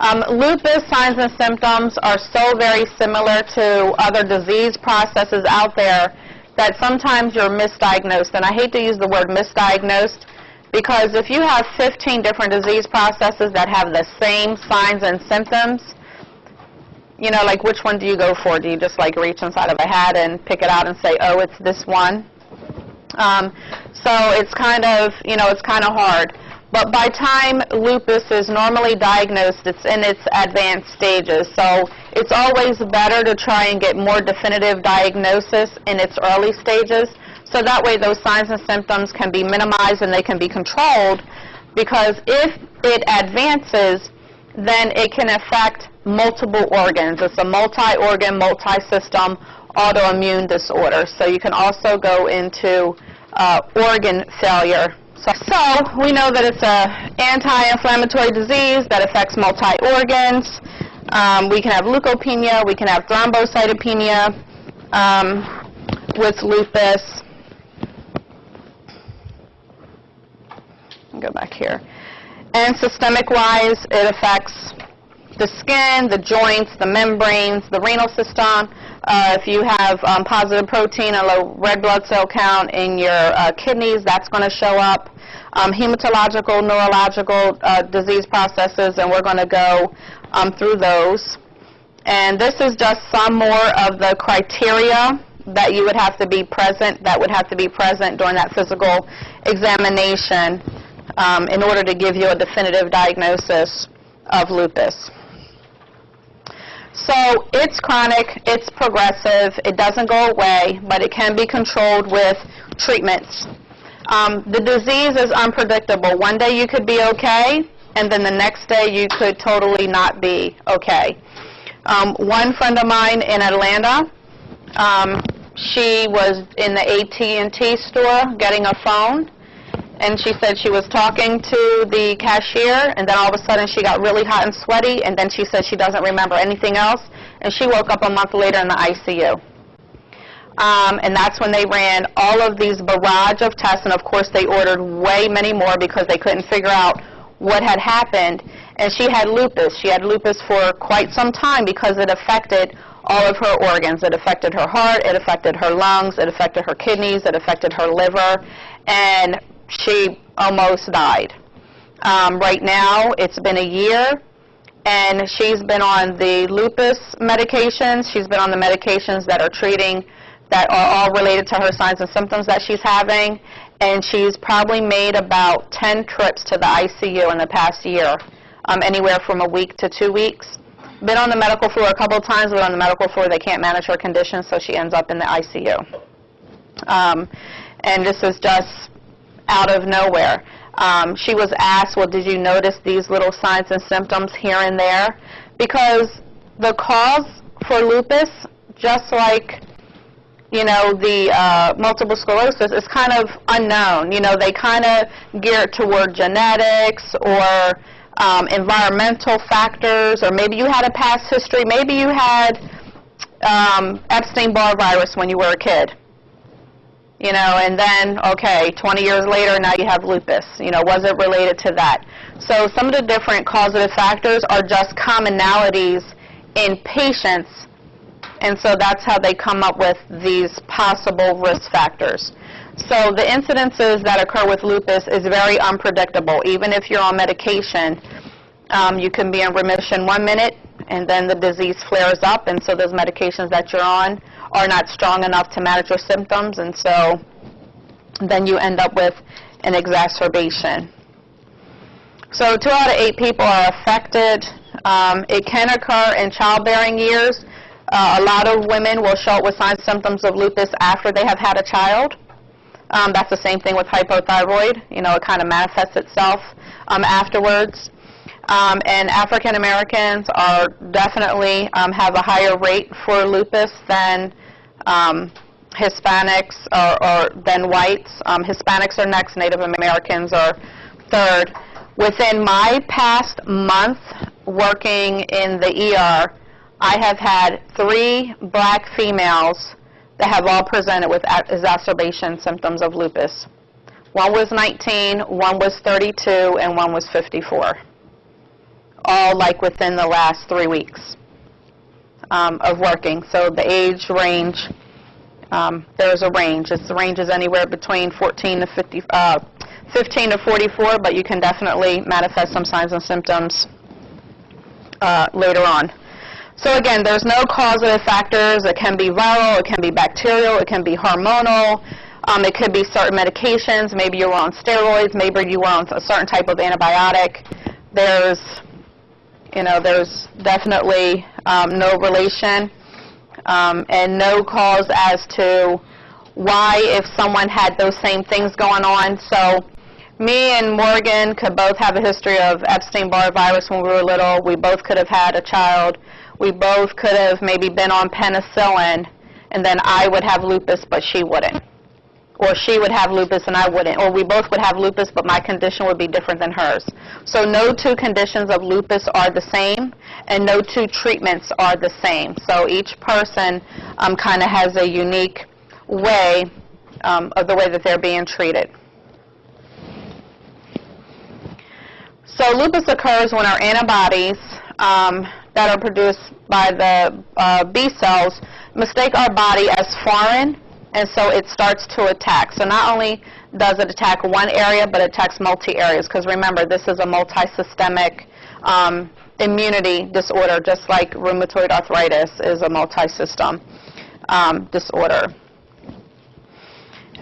Um, lupus signs and symptoms are so very similar to other disease processes out there that sometimes you're misdiagnosed. And I hate to use the word misdiagnosed because if you have 15 different disease processes that have the same signs and symptoms, you know, like which one do you go for? Do you just like reach inside of a hat and pick it out and say, oh, it's this one? Um, so it's kind of, you know, it's kind of hard. But by time lupus is normally diagnosed, it's in its advanced stages. So it's always better to try and get more definitive diagnosis in its early stages. So that way those signs and symptoms can be minimized and they can be controlled. Because if it advances, then it can affect multiple organs. It's a multi-organ, multi-system autoimmune disorder. So you can also go into uh, organ failure so, so, we know that it's an anti-inflammatory disease that affects multi-organs. Um, we can have leukopenia. We can have thrombocytopenia um, with lupus. Go back here. And systemic-wise, it affects the skin, the joints, the membranes, the renal system. Uh, if you have um, positive protein and low red blood cell count in your uh, kidneys, that's going to show up. Um, hematological, neurological uh, disease processes, and we're going to go um, through those. And this is just some more of the criteria that you would have to be present, that would have to be present during that physical examination um, in order to give you a definitive diagnosis of lupus. So it's chronic, it's progressive, it doesn't go away, but it can be controlled with treatments. Um, the disease is unpredictable. One day you could be okay, and then the next day you could totally not be okay. Um, one friend of mine in Atlanta, um, she was in the AT&T store getting a phone, and she said she was talking to the cashier, and then all of a sudden she got really hot and sweaty, and then she said she doesn't remember anything else, and she woke up a month later in the ICU. Um, and that's when they ran all of these barrage of tests, and of course they ordered way many more because they couldn't figure out what had happened. And she had lupus. She had lupus for quite some time because it affected all of her organs. It affected her heart, it affected her lungs, it affected her kidneys, it affected her liver, and she almost died. Um, right now, it's been a year, and she's been on the lupus medications. She's been on the medications that are treating, that are all related to her signs and symptoms that she's having, and she's probably made about 10 trips to the ICU in the past year, um, anywhere from a week to two weeks. Been on the medical floor a couple of times, but on the medical floor they can't manage her condition, so she ends up in the ICU. Um, and this is just out of nowhere. Um, she was asked, well, did you notice these little signs and symptoms here and there? Because the cause for lupus, just like you know, the uh, multiple sclerosis is kind of unknown. You know, they kind of gear it toward genetics or um, environmental factors, or maybe you had a past history. Maybe you had um, Epstein-Barr virus when you were a kid you know, and then, okay, 20 years later, now you have lupus. You know, was it related to that? So some of the different causative factors are just commonalities in patients, and so that's how they come up with these possible risk factors. So the incidences that occur with lupus is very unpredictable. Even if you're on medication, um, you can be in remission one minute, and then the disease flares up, and so those medications that you're on are not strong enough to manage your symptoms, and so then you end up with an exacerbation. So two out of eight people are affected. Um, it can occur in childbearing years. Uh, a lot of women will show up with signs symptoms of lupus after they have had a child. Um, that's the same thing with hypothyroid. You know, it kind of manifests itself um, afterwards. Um, and African Americans are definitely um, have a higher rate for lupus than um, Hispanics or, or, than whites. Um, Hispanics are next. Native Americans are third. Within my past month working in the ER, I have had three black females that have all presented with exacerbation symptoms of lupus. One was 19, one was 32, and one was 54 all like within the last three weeks um, of working. So the age range, um, there's a range. It's, the range is anywhere between 14 to 50, uh, 15 to 44, but you can definitely manifest some signs and symptoms uh, later on. So again, there's no causative factors. It can be viral, it can be bacterial, it can be hormonal. Um, it could be certain medications. Maybe you were on steroids. Maybe you were on a certain type of antibiotic. There's, you know, there's definitely um, no relation um, and no cause as to why if someone had those same things going on. So me and Morgan could both have a history of Epstein-Barr virus when we were little. We both could have had a child. We both could have maybe been on penicillin, and then I would have lupus, but she wouldn't or she would have lupus and I wouldn't, or we both would have lupus, but my condition would be different than hers. So no two conditions of lupus are the same, and no two treatments are the same. So each person um, kind of has a unique way um, of the way that they're being treated. So lupus occurs when our antibodies um, that are produced by the uh, B cells mistake our body as foreign and so it starts to attack. So not only does it attack one area, but it attacks multi-areas, because remember, this is a multi-systemic um, immunity disorder, just like rheumatoid arthritis is a multi-system um, disorder.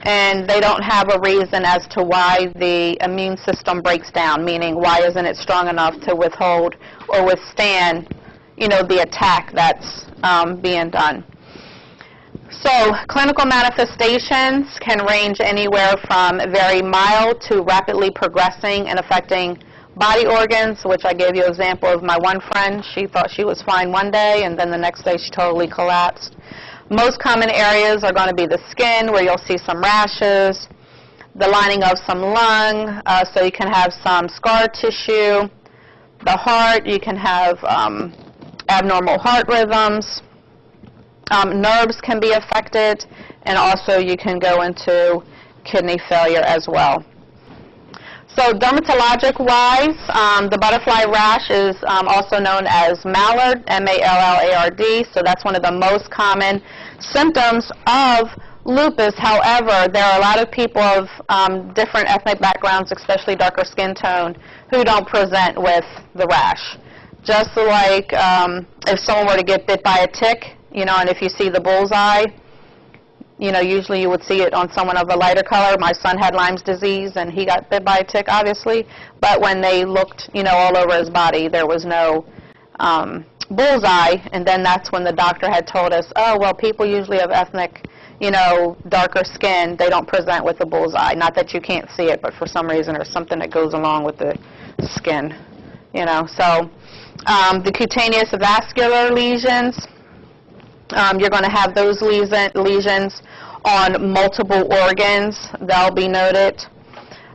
And they don't have a reason as to why the immune system breaks down, meaning why isn't it strong enough to withhold or withstand, you know, the attack that's um, being done. So clinical manifestations can range anywhere from very mild to rapidly progressing and affecting body organs, which I gave you an example of my one friend. She thought she was fine one day, and then the next day she totally collapsed. Most common areas are going to be the skin, where you'll see some rashes, the lining of some lung, uh, so you can have some scar tissue. The heart, you can have um, abnormal heart rhythms. Um, nerves can be affected, and also you can go into kidney failure as well. So dermatologic-wise, um, the butterfly rash is um, also known as mallard, M-A-L-L-A-R-D, so that's one of the most common symptoms of lupus. However, there are a lot of people of um, different ethnic backgrounds, especially darker skin tone, who don't present with the rash. Just like um, if someone were to get bit by a tick, you know, and if you see the bullseye, you know, usually you would see it on someone of a lighter color. My son had Lyme's disease, and he got bit by a tick, obviously. But when they looked, you know, all over his body, there was no um, bullseye. And then that's when the doctor had told us, oh, well, people usually have ethnic, you know, darker skin. They don't present with the bullseye. Not that you can't see it, but for some reason there's something that goes along with the skin, you know. So um, the cutaneous vascular lesions um, you're going to have those lesions on multiple organs. They'll be noted.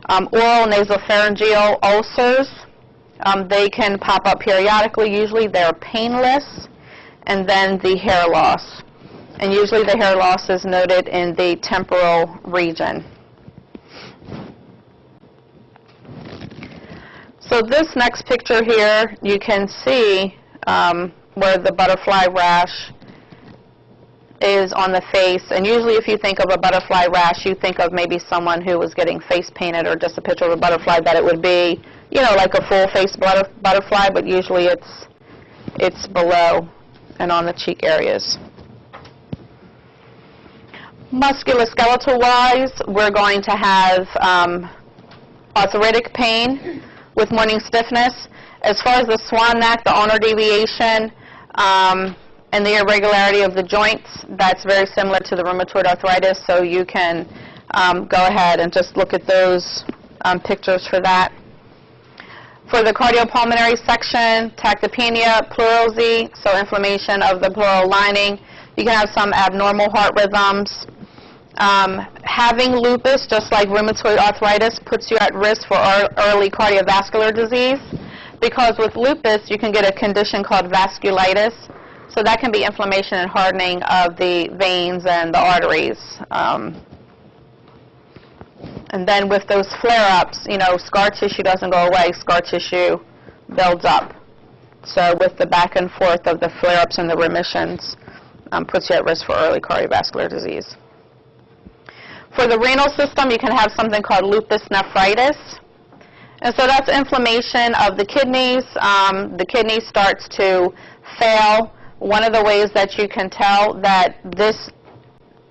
Um, oral nasopharyngeal ulcers, um, they can pop up periodically. Usually they're painless. And then the hair loss. And usually the hair loss is noted in the temporal region. So this next picture here, you can see um, where the butterfly rash is on the face, and usually if you think of a butterfly rash, you think of maybe someone who was getting face painted or just a picture of a butterfly, that it would be, you know, like a full face butterfly, but usually it's, it's below and on the cheek areas. Musculoskeletal-wise, we're going to have um, arthritic pain with morning stiffness. As far as the swan neck, the ulnar deviation, um, and the irregularity of the joints, that's very similar to the rheumatoid arthritis, so you can um, go ahead and just look at those um, pictures for that. For the cardiopulmonary section, tachypnea, pleurisy, so inflammation of the pleural lining. You can have some abnormal heart rhythms. Um, having lupus, just like rheumatoid arthritis, puts you at risk for early cardiovascular disease because with lupus, you can get a condition called vasculitis, so that can be inflammation and hardening of the veins and the arteries. Um, and then with those flare-ups, you know, scar tissue doesn't go away. Scar tissue builds up So with the back and forth of the flare-ups and the remissions, um, puts you at risk for early cardiovascular disease. For the renal system, you can have something called lupus nephritis. And so that's inflammation of the kidneys. Um, the kidney starts to fail. One of the ways that you can tell that this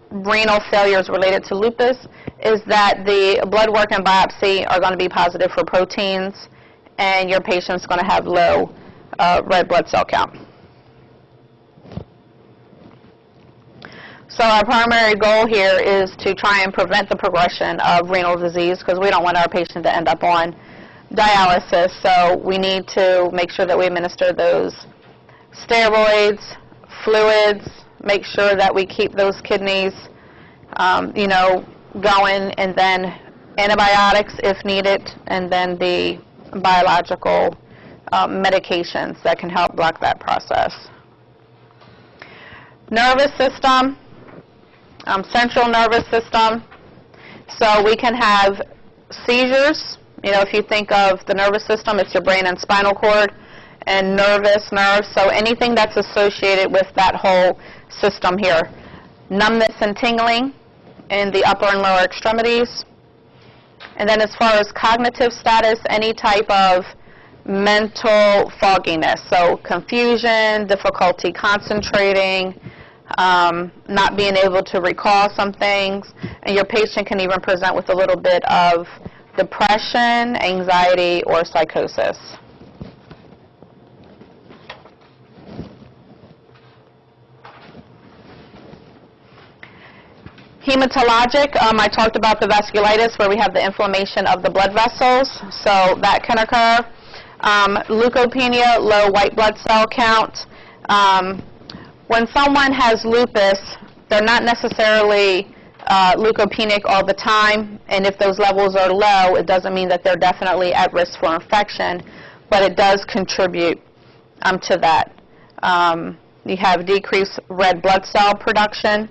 renal failure is related to lupus is that the blood work and biopsy are going to be positive for proteins, and your patient's going to have low uh, red blood cell count. So our primary goal here is to try and prevent the progression of renal disease because we don't want our patient to end up on dialysis. So we need to make sure that we administer those steroids, fluids, make sure that we keep those kidneys, um, you know, going, and then antibiotics if needed, and then the biological um, medications that can help block that process. Nervous system, um, central nervous system. So we can have seizures. You know, if you think of the nervous system, it's your brain and spinal cord, and nervous nerves. So anything that's associated with that whole system here. Numbness and tingling in the upper and lower extremities. And then as far as cognitive status, any type of mental fogginess. So confusion, difficulty concentrating, um, not being able to recall some things, and your patient can even present with a little bit of depression, anxiety, or psychosis. Hematologic, um, I talked about the vasculitis where we have the inflammation of the blood vessels, so that can occur. Um, leukopenia, low white blood cell count. Um, when someone has lupus, they're not necessarily uh, leukopenic all the time, and if those levels are low, it doesn't mean that they're definitely at risk for infection, but it does contribute um, to that. Um, you have decreased red blood cell production.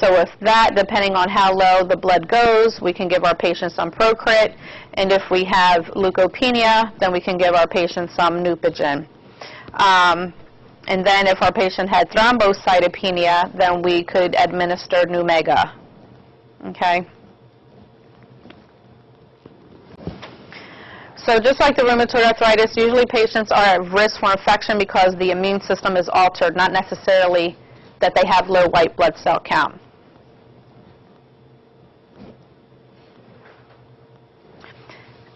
So with that, depending on how low the blood goes, we can give our patients some Procrit. And if we have leukopenia, then we can give our patients some Neupogen. Um, and then if our patient had thrombocytopenia, then we could administer Neumega. Okay? So just like the rheumatoid arthritis, usually patients are at risk for infection because the immune system is altered, not necessarily that they have low white blood cell count.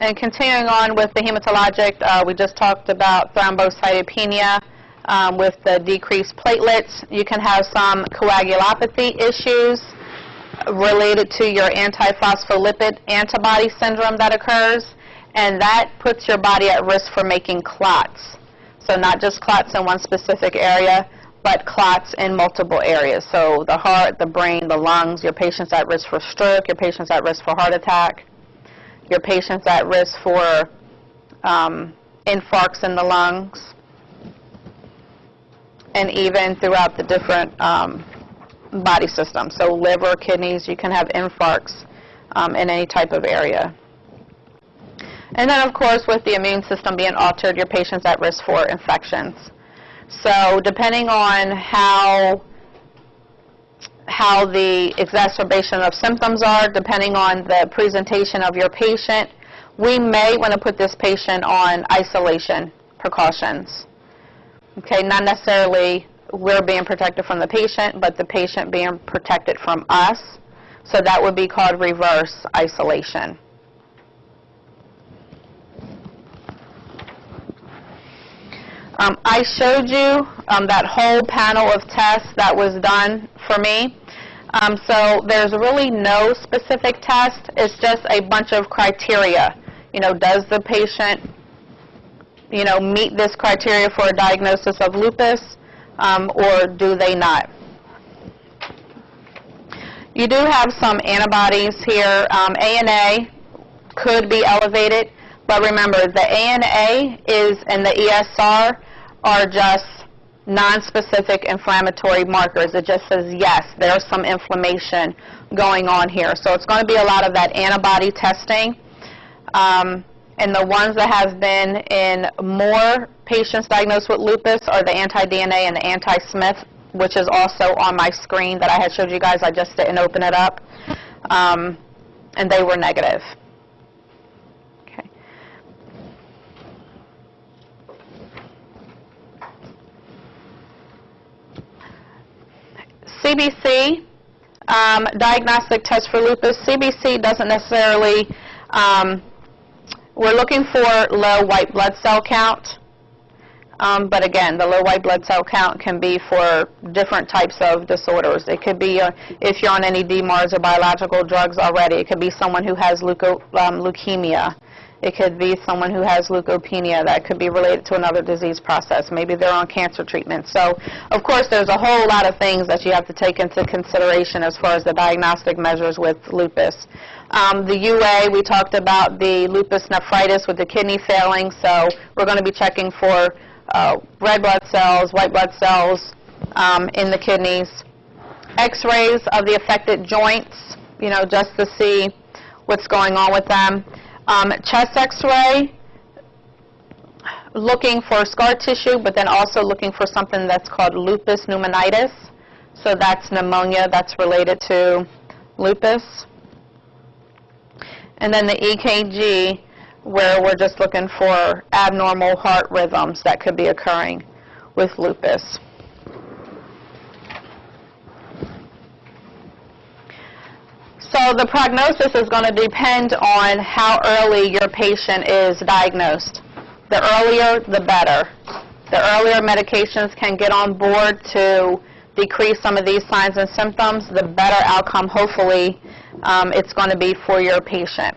And continuing on with the hematologic, uh, we just talked about thrombocytopenia um, with the decreased platelets. You can have some coagulopathy issues related to your antiphospholipid antibody syndrome that occurs, and that puts your body at risk for making clots. So not just clots in one specific area, but clots in multiple areas. So the heart, the brain, the lungs, your patient's at risk for stroke, your patient's at risk for heart attack, your patient's at risk for um, infarcts in the lungs and even throughout the different um, body systems. So liver, kidneys, you can have infarcts um, in any type of area. And then, of course, with the immune system being altered, your patient's at risk for infections. So depending on how how the exacerbation of symptoms are, depending on the presentation of your patient, we may want to put this patient on isolation precautions. Okay, not necessarily we're being protected from the patient, but the patient being protected from us. So that would be called reverse isolation. Um, I showed you um, that whole panel of tests that was done for me. Um, so there's really no specific test. It's just a bunch of criteria. You know, does the patient you know, meet this criteria for a diagnosis of lupus, um, or do they not? You do have some antibodies here. Um, ANA could be elevated, but remember, the ANA is and the ESR are just non-specific inflammatory markers. It just says, yes, there's some inflammation going on here. So it's going to be a lot of that antibody testing. Um, and the ones that have been in more patients diagnosed with lupus are the anti-DNA and the anti-Smith, which is also on my screen that I had showed you guys. I just didn't open it up. Um, and they were negative. Okay. CBC, um, diagnostic test for lupus. CBC doesn't necessarily, um, we're looking for low white blood cell count. Um, but again, the low white blood cell count can be for different types of disorders. It could be uh, if you're on any DMARDs or biological drugs already. It could be someone who has leuko, um, leukemia. It could be someone who has leukopenia that could be related to another disease process. Maybe they're on cancer treatment. So, of course, there's a whole lot of things that you have to take into consideration as far as the diagnostic measures with lupus. Um, the UA, we talked about the lupus nephritis with the kidney failing, so we're going to be checking for uh, red blood cells, white blood cells um, in the kidneys. X-rays of the affected joints, you know, just to see what's going on with them. Um, chest X-ray, looking for scar tissue, but then also looking for something that's called lupus pneumonitis. So that's pneumonia that's related to lupus. And then the EKG, where we're just looking for abnormal heart rhythms that could be occurring with lupus. So the prognosis is going to depend on how early your patient is diagnosed. The earlier, the better. The earlier medications can get on board to decrease some of these signs and symptoms, the better outcome, hopefully, um, it's going to be for your patient.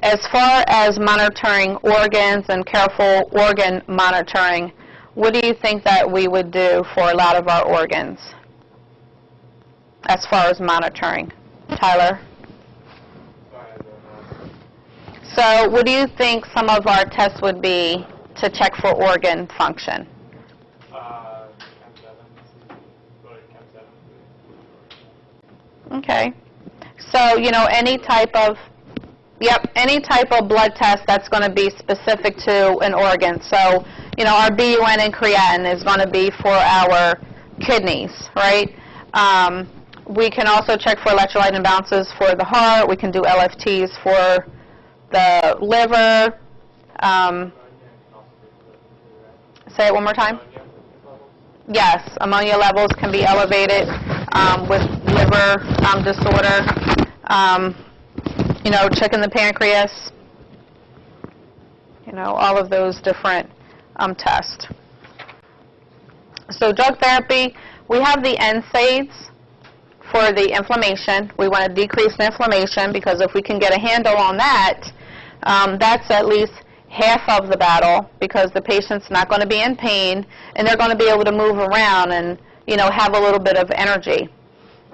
As far as monitoring organs and careful organ monitoring, what do you think that we would do for a lot of our organs as far as monitoring? Tyler? So what do you think some of our tests would be to check for organ function? Chem 7. Go to Chem 7. Okay. So, you know, any type of, yep, any type of blood test that's going to be specific to an organ. So, you know, our BUN and creatinine is going to be for our kidneys, right? Um, we can also check for electrolyte imbalances for the heart. We can do LFTs for the liver. Um, say it one more time. Yes, ammonia levels can be elevated um, with liver um, disorder. Um, you know, checking the pancreas. You know, all of those different um, tests. So drug therapy, we have the NSAIDs for the inflammation. We want to decrease the inflammation because if we can get a handle on that, um, that's at least half of the battle because the patient's not going to be in pain and they're going to be able to move around and you know have a little bit of energy.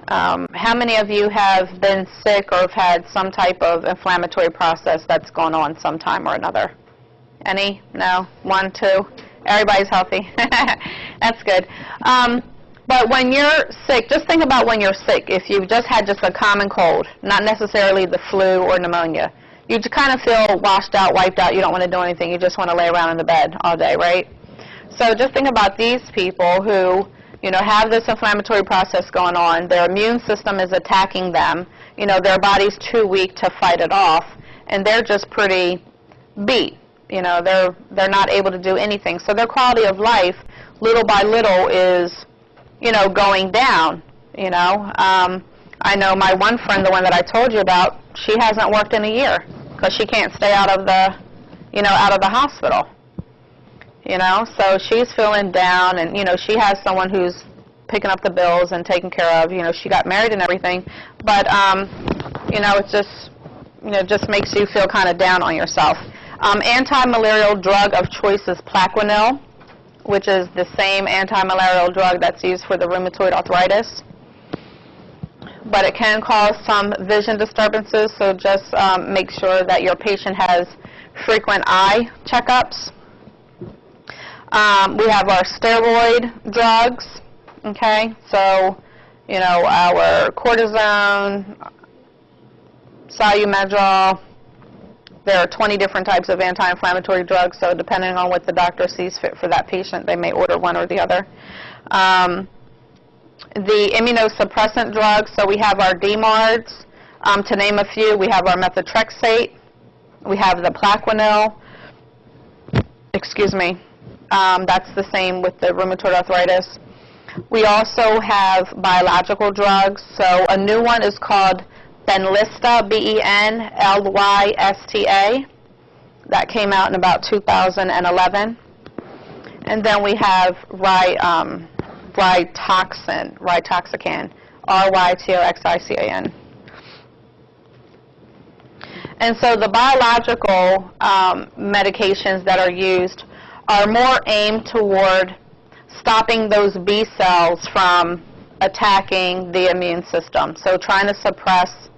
Um, how many of you have been sick or have had some type of inflammatory process that's gone on sometime or another? Any? No? One, two? Everybody's healthy. that's good. Um, but when you're sick, just think about when you're sick. If you've just had just a common cold, not necessarily the flu or pneumonia, you just kind of feel washed out, wiped out. You don't want to do anything. You just want to lay around in the bed all day, right? So just think about these people who, you know, have this inflammatory process going on. Their immune system is attacking them. You know, their body's too weak to fight it off, and they're just pretty beat. You know, they're they're not able to do anything. So their quality of life, little by little, is you know, going down, you know. Um, I know my one friend, the one that I told you about, she hasn't worked in a year because she can't stay out of the, you know, out of the hospital. You know, so she's feeling down, and you know, she has someone who's picking up the bills and taking care of. You know, she got married and everything, but um, you know, it just, you know, just makes you feel kind of down on yourself. Um, anti-malarial drug of choice is Plaquenil which is the same anti-malarial drug that's used for the rheumatoid arthritis. But it can cause some vision disturbances, so just um, make sure that your patient has frequent eye checkups. Um, we have our steroid drugs, okay? So, you know, our cortisone, Solu-Medrol, There are 20 different types of anti-inflammatory drugs, so depending on what the doctor sees fit for that patient, they may order one or the other. Um, the immunosuppressant drugs, so we have our DMARDs, um, to name a few. We have our methotrexate, we have the Plaquenil, excuse me, um, that's the same with the rheumatoid arthritis. We also have biological drugs, so a new one is called Benlysta, B-E-N-L-Y-S-T-A. That came out in about 2011. And then we have Ry, um, Ritoxan, Ritoxacan, R-Y-T-O-X-I-C-A-N. And so the biological um, medications that are used are more aimed toward stopping those B cells from attacking the immune system. So trying to suppress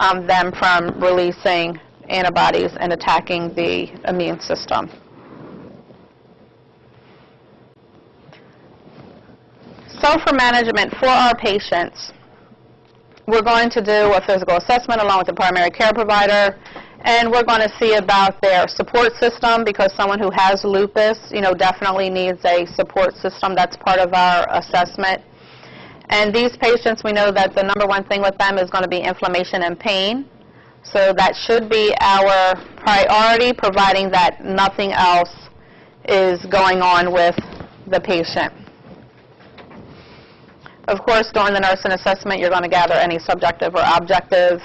um, them from releasing antibodies and attacking the immune system. So for management, for our patients, we're going to do a physical assessment along with the primary care provider, and we're going to see about their support system because someone who has lupus, you know, definitely needs a support system. That's part of our assessment. And these patients, we know that the number one thing with them is going to be inflammation and pain. So that should be our priority, providing that nothing else is going on with the patient. Of course, during the nursing assessment, you're going to gather any subjective or objective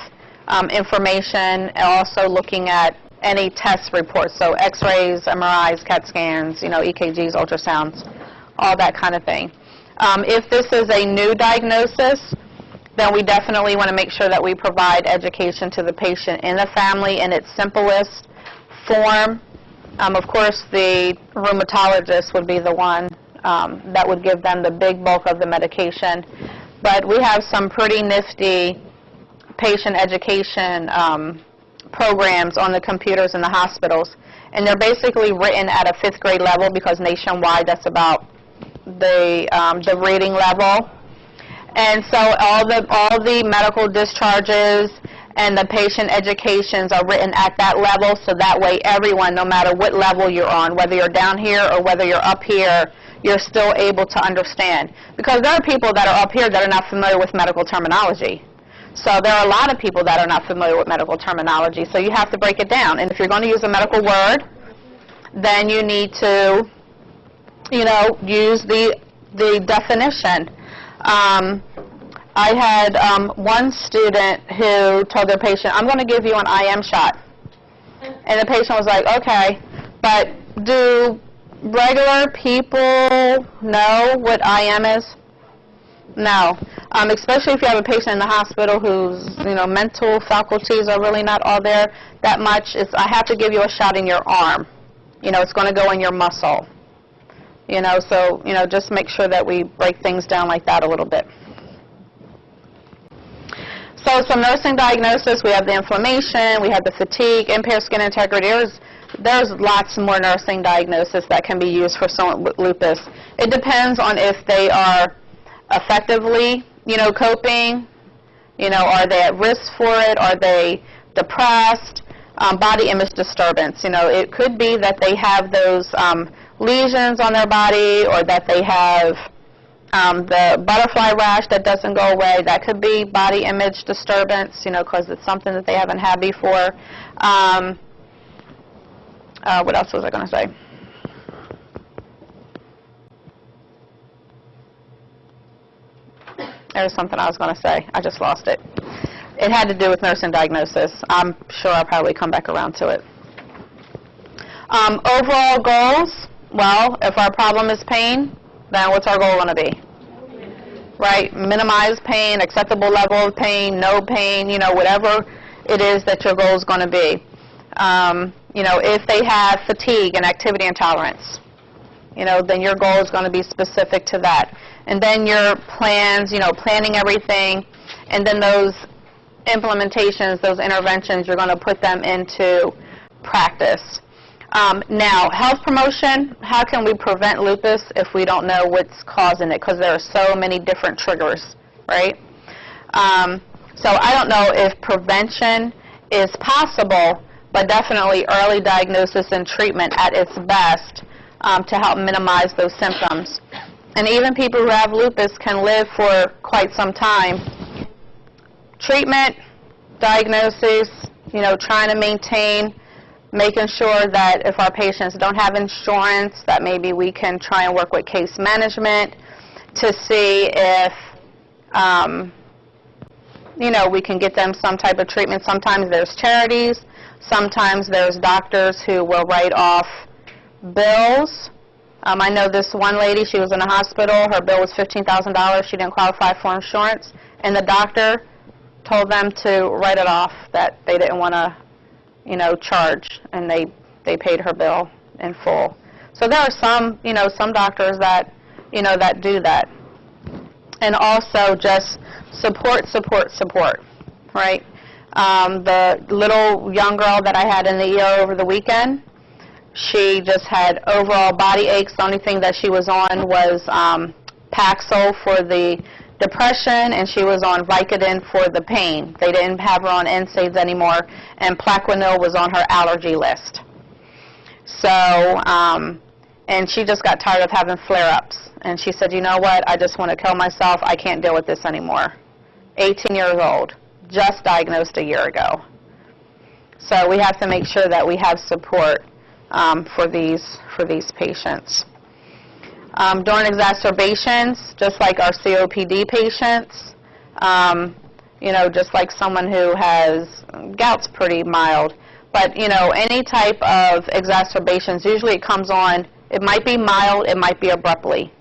um, information, and also looking at any test reports, so x-rays, MRIs, CAT scans, you know, EKGs, ultrasounds, all that kind of thing. Um, if this is a new diagnosis, then we definitely want to make sure that we provide education to the patient and the family in its simplest form. Um, of course, the rheumatologist would be the one um, that would give them the big bulk of the medication. But we have some pretty nifty patient education um, programs on the computers in the hospitals. And they're basically written at a fifth grade level because nationwide that's about the, um, the reading level. And so all the, all the medical discharges and the patient educations are written at that level so that way everyone, no matter what level you're on, whether you're down here or whether you're up here, you're still able to understand. Because there are people that are up here that are not familiar with medical terminology. So there are a lot of people that are not familiar with medical terminology, so you have to break it down. And if you're going to use a medical word, then you need to, you know, use the, the definition. Um, I had um, one student who told their patient, I'm going to give you an IM shot. And the patient was like, okay, but do regular people know what IM is? No. Um, especially if you have a patient in the hospital whose, you know, mental faculties are really not all there that much. It's, I have to give you a shot in your arm. You know, it's going to go in your muscle. You know, so, you know, just make sure that we break things down like that a little bit. So some nursing diagnosis, we have the inflammation, we have the fatigue, impaired skin integrity. There's, there's lots more nursing diagnosis that can be used for someone with lupus. It depends on if they are effectively, you know, coping, you know, are they at risk for it, are they depressed, um, body image disturbance. You know, it could be that they have those um, lesions on their body or that they have um, the butterfly rash that doesn't go away. That could be body image disturbance, you know, because it's something that they haven't had before. Um, uh, what else was I going to say? There was something I was going to say. I just lost it. It had to do with nursing diagnosis. I'm sure I'll probably come back around to it. Um, overall goals, well, if our problem is pain, then what's our goal going to be? Right? Minimize pain, acceptable level of pain, no pain, you know, whatever it is that your goal is going to be. Um, you know, if they have fatigue and activity intolerance, you know, then your goal is going to be specific to that. And then your plans, you know, planning everything, and then those implementations, those interventions, you're going to put them into practice. Um, now, health promotion, how can we prevent lupus if we don't know what's causing it? Because there are so many different triggers, right? Um, so I don't know if prevention is possible, but definitely early diagnosis and treatment at its best um, to help minimize those symptoms. And even people who have lupus can live for quite some time. Treatment, diagnosis, you know, trying to maintain, making sure that if our patients don't have insurance, that maybe we can try and work with case management to see if, um, you know, we can get them some type of treatment. Sometimes there's charities, sometimes there's doctors who will write off bills. Um, I know this one lady, she was in a hospital, her bill was $15,000, she didn't qualify for insurance, and the doctor told them to write it off, that they didn't want to, you know, charge, and they, they paid her bill in full. So there are some, you know, some doctors that, you know, that do that. And also just support, support, support, right? Um, the little young girl that I had in the ER over the weekend, she just had overall body aches. The only thing that she was on was um, Paxil for the depression, and she was on Vicodin for the pain. They didn't have her on NSAIDs anymore, and Plaquenil was on her allergy list. So, um, and she just got tired of having flare-ups. And she said, you know what, I just want to kill myself. I can't deal with this anymore. 18 years old, just diagnosed a year ago. So we have to make sure that we have support um, for these for these patients. Um, during exacerbations, just like our COPD patients, um, you know, just like someone who has gout's pretty mild, but you know, any type of exacerbations, usually it comes on. It might be mild, it might be abruptly.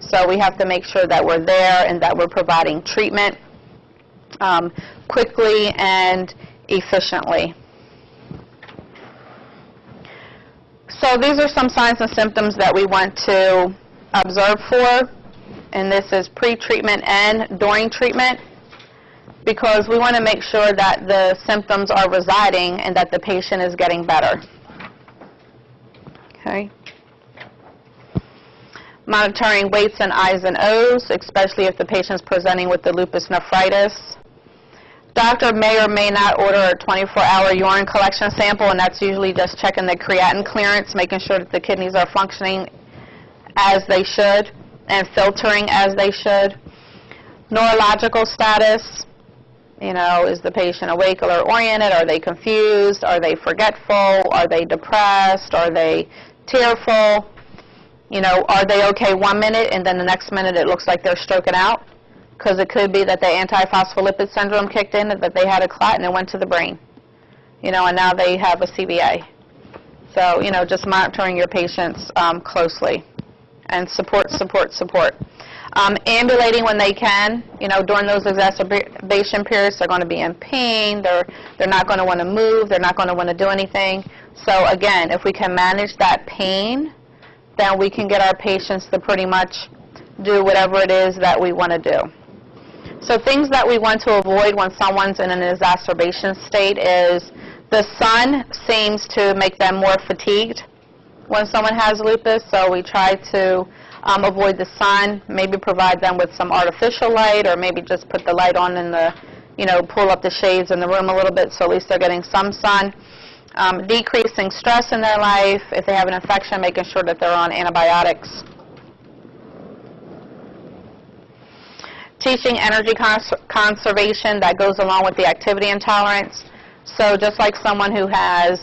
So we have to make sure that we're there and that we're providing treatment um, quickly and efficiently. So these are some signs and symptoms that we want to observe for, and this is pre-treatment and during treatment, because we want to make sure that the symptoms are residing and that the patient is getting better. Okay. Monitoring weights and I's and O's, especially if the patient's presenting with the lupus nephritis. Doctor may or may not order a 24-hour urine collection sample, and that's usually just checking the creatinine clearance, making sure that the kidneys are functioning as they should and filtering as they should. Neurological status, you know, is the patient awake or oriented? Are they confused? Are they forgetful? Are they depressed? Are they tearful? You know, are they okay one minute and then the next minute it looks like they're stroking out? because it could be that the antiphospholipid syndrome kicked in, that they had a clot and it went to the brain. You know, and now they have a CVA. So, you know, just monitoring your patients um, closely and support, support, support. Um, ambulating when they can, you know, during those exacerbation periods, they're going to be in pain, they're, they're not going to want to move, they're not going to want to do anything. So again, if we can manage that pain, then we can get our patients to pretty much do whatever it is that we want to do. So things that we want to avoid when someone's in an exacerbation state is the sun seems to make them more fatigued when someone has lupus, so we try to um, avoid the sun, maybe provide them with some artificial light or maybe just put the light on in the, you know, pull up the shades in the room a little bit so at least they're getting some sun. Um, decreasing stress in their life, if they have an infection, making sure that they're on antibiotics. teaching energy cons conservation that goes along with the activity intolerance. So just like someone who has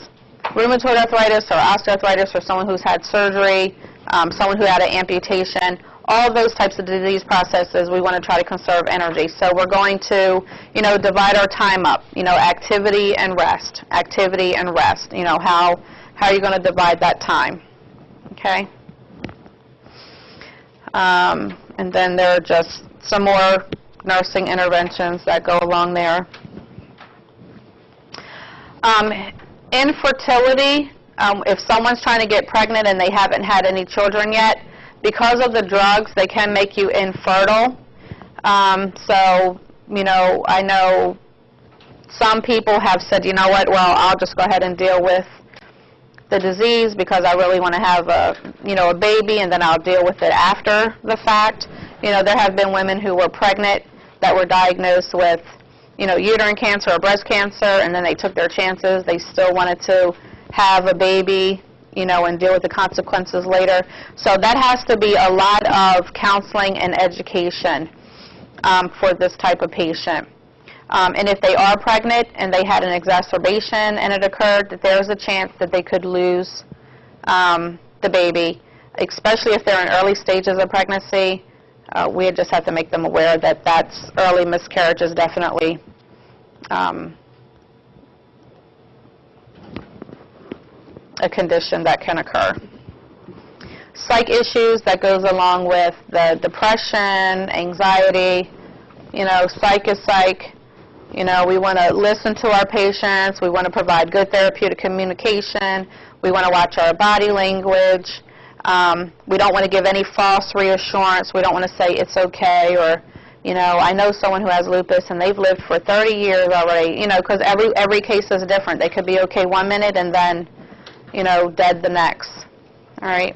rheumatoid arthritis or osteoarthritis or someone who's had surgery, um, someone who had an amputation, all those types of disease processes, we want to try to conserve energy. So we're going to, you know, divide our time up, you know, activity and rest, activity and rest. You know, how, how are you going to divide that time? Okay? Um, and then there are just some more nursing interventions that go along there. Um, infertility, um, if someone's trying to get pregnant and they haven't had any children yet, because of the drugs, they can make you infertile. Um, so, you know, I know some people have said, you know what, well, I'll just go ahead and deal with the disease because I really want to have a, you know, a baby and then I'll deal with it after the fact. You know, there have been women who were pregnant that were diagnosed with you know, uterine cancer or breast cancer, and then they took their chances. They still wanted to have a baby, you know, and deal with the consequences later. So that has to be a lot of counseling and education um, for this type of patient. Um, and if they are pregnant and they had an exacerbation and it occurred, that there's a chance that they could lose um, the baby, especially if they're in early stages of pregnancy. Uh, we just have to make them aware that that's early miscarriage is definitely um, a condition that can occur. Psych issues that goes along with the depression, anxiety. You know, psych is psych. You know, we want to listen to our patients. We want to provide good therapeutic communication. We want to watch our body language. Um, we don't want to give any false reassurance. We don't want to say it's okay or, you know, I know someone who has lupus and they've lived for 30 years already. You know, because every every case is different. They could be okay one minute and then, you know, dead the next. All right.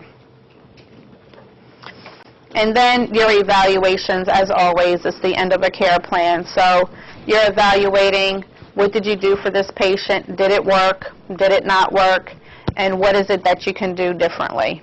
And then your evaluations, as always, is the end of a care plan. So you're evaluating what did you do for this patient? Did it work? Did it not work? And what is it that you can do differently?